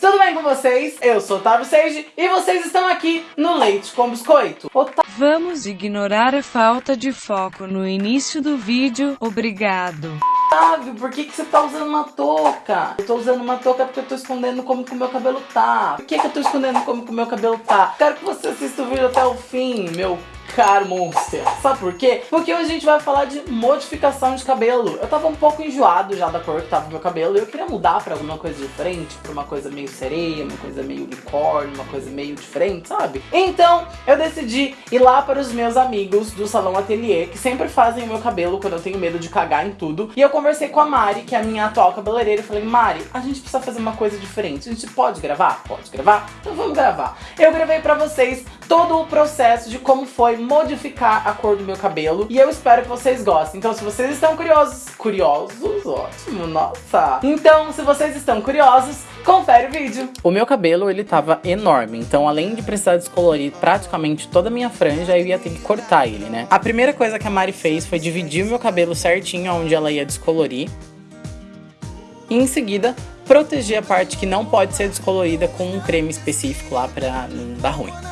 Tudo bem com vocês? Eu sou Otávio Seiji e vocês estão aqui no Leite com Biscoito. Ota Vamos ignorar a falta de foco no início do vídeo, obrigado. Otávio, por que, que você tá usando uma touca? Eu tô usando uma touca porque eu tô escondendo como que o meu cabelo tá. Por que, que eu tô escondendo como que o meu cabelo tá? Quero que você assista o vídeo até o fim, meu caro monster. Sabe por quê? Porque hoje a gente vai falar de modificação de cabelo. Eu tava um pouco enjoado já da cor que tava no meu cabelo e eu queria mudar pra alguma coisa diferente, pra uma coisa meio sereia, uma coisa meio unicórnio, uma coisa meio diferente, sabe? Então, eu decidi ir lá para os meus amigos do Salão Atelier, que sempre fazem o meu cabelo quando eu tenho medo de cagar em tudo. E eu conversei com a Mari, que é a minha atual cabeleireira, e falei, Mari, a gente precisa fazer uma coisa diferente. A gente pode gravar? Pode gravar? Então vamos gravar. Eu gravei pra vocês todo o processo de como foi modificar a cor do meu cabelo. E eu espero que vocês gostem. Então se vocês estão curiosos... Curiosos? Ótimo, nossa! Então, se vocês estão curiosos, confere o vídeo. O meu cabelo, ele tava enorme. Então, além de precisar descolorir praticamente toda a minha franja, eu ia ter que cortar ele, né? A primeira coisa que a Mari fez foi dividir o meu cabelo certinho onde ela ia descolorir. E em seguida, proteger a parte que não pode ser descolorida com um creme específico lá pra não dar ruim.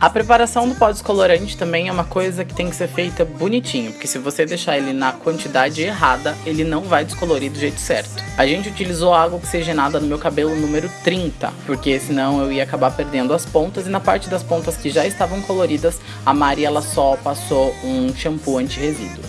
A preparação do pó descolorante também é uma coisa que tem que ser feita bonitinho, porque se você deixar ele na quantidade errada, ele não vai descolorir do jeito certo. A gente utilizou água oxigenada no meu cabelo número 30, porque senão eu ia acabar perdendo as pontas, e na parte das pontas que já estavam coloridas, a Mari ela só passou um shampoo anti-resíduo.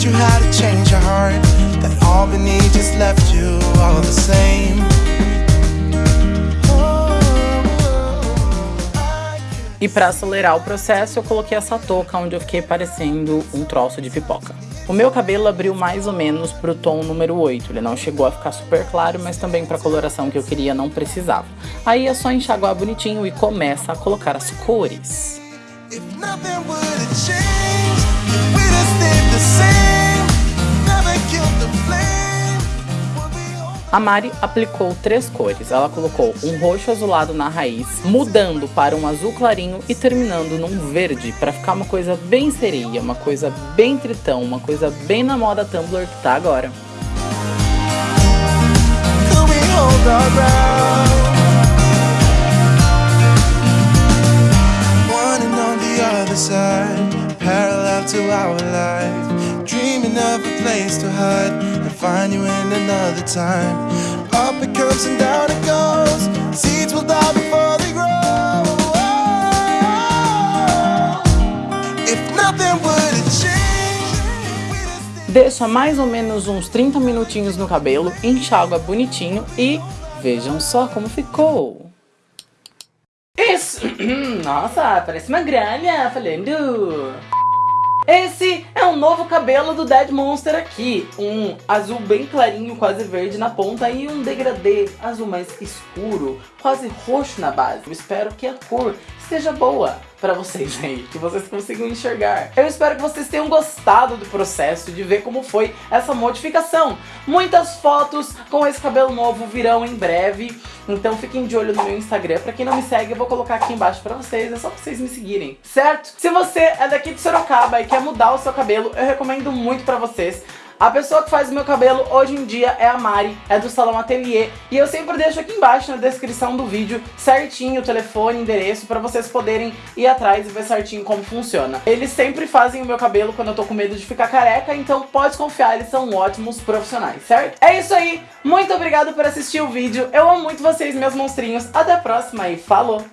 Said you had to change your heart That just left you all the same E para acelerar o processo, eu coloquei essa touca onde eu fiquei parecendo um troço de pipoca. O meu cabelo abriu mais ou menos pro tom número 8, ele não chegou a ficar super claro, mas também pra coloração que eu queria não precisava. Aí é só enxaguar bonitinho e começa a colocar as cores. A Mari aplicou três cores. Ela colocou um roxo azulado na raiz, mudando para um azul clarinho e terminando num verde, para ficar uma coisa bem sereia, uma coisa bem tritão, uma coisa bem na moda Tumblr que tá agora. parallel place to hide find you in another time. Up it comes and down it goes. Seeds will die before they grow. If nothing would change. Deixa mais ou menos uns 30 minutinhos no cabelo, enxágua bonitinho e vejam só como ficou. Isso! Nossa, parece uma gralha falando. Esse é um novo cabelo do Dead Monster aqui. Um azul bem clarinho, quase verde na ponta e um degradê azul mais escuro, quase roxo na base. Eu espero que a cor seja boa para vocês aí, que vocês consigam enxergar. Eu espero que vocês tenham gostado do processo, de ver como foi essa modificação. Muitas fotos com esse cabelo novo virão em breve, então fiquem de olho no meu Instagram. Pra quem não me segue, eu vou colocar aqui embaixo pra vocês, é só pra vocês me seguirem, certo? Se você é daqui de Sorocaba e quer mudar o seu cabelo, eu recomendo muito pra vocês a pessoa que faz o meu cabelo hoje em dia é a Mari, é do Salão Atelier. E eu sempre deixo aqui embaixo na descrição do vídeo certinho o telefone, endereço, pra vocês poderem ir atrás e ver certinho como funciona. Eles sempre fazem o meu cabelo quando eu tô com medo de ficar careca, então pode confiar, eles são ótimos profissionais, certo? É isso aí, muito obrigado por assistir o vídeo, eu amo muito vocês, meus monstrinhos, até a próxima e falou!